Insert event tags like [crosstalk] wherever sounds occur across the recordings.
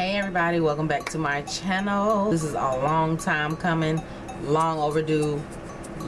hey everybody. Welcome back to my channel. This is a long time coming. Long overdue.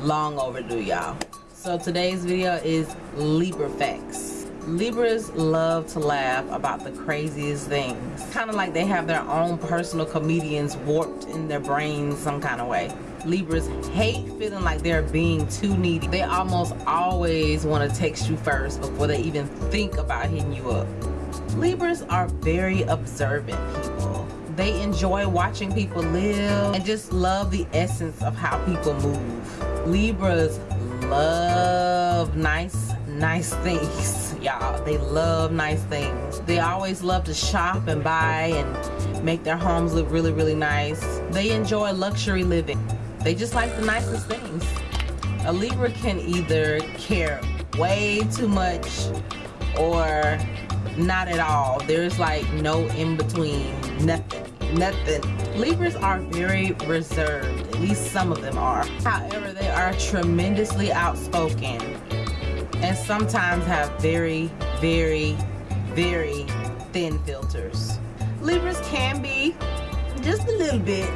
Long overdue y'all. So today's video is libra facts. Libras love to laugh about the craziest things. Kind of like they have their own personal comedians warped in their brains some kind of way. Libras hate feeling like they're being too needy. They almost always want to text you first before they even think about hitting you up. Libras are very observant people. They enjoy watching people live and just love the essence of how people move. Libras love nice, nice things, [laughs] y'all. They love nice things. They always love to shop and buy and make their homes look really, really nice. They enjoy luxury living. They just like the nicest things. A Libra can either care way too much or not at all. There's like no in between nothing. Nothing. Libras are very reserved. At least some of them are. However they are tremendously outspoken and sometimes have very very very thin filters. Libras can be just a little bit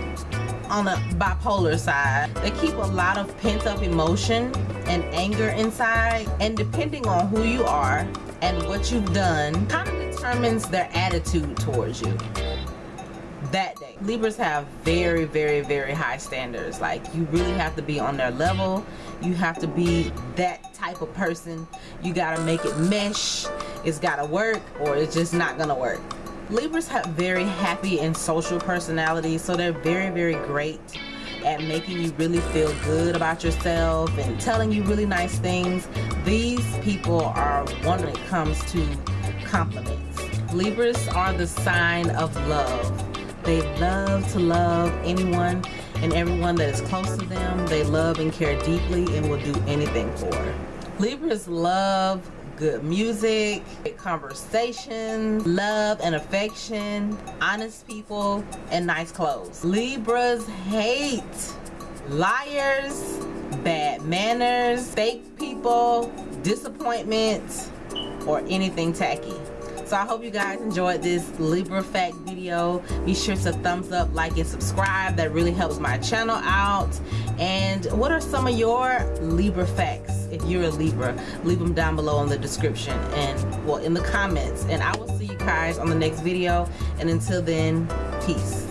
on the bipolar side they keep a lot of pent-up emotion and anger inside. And depending on who you are and what you've done kind of determines their attitude towards you that day. Libras have very very very high standards. Like you really have to be on their level. You have to be that type of person. You got to make it mesh. It's got to work or it's just not gonna work libras have very happy and social personalities so they're very very great at making you really feel good about yourself and telling you really nice things. These people are one when it comes to compliments. Libras are the sign of love. They love to love anyone and everyone that is close to them. They love and care deeply and will do anything for. Libras love good music, conversation, love and affection, honest people, and nice clothes. Libras hate liars, bad manners, fake people, disappointment, or anything tacky. So I hope you guys enjoyed this Libra fact video. Be sure to thumbs up, like, and subscribe. That really helps my channel out. And what are some of your Libra facts? If you're a Libra, leave them down below in the description and well in the comments. And I will see you guys on the next video. And until then, peace.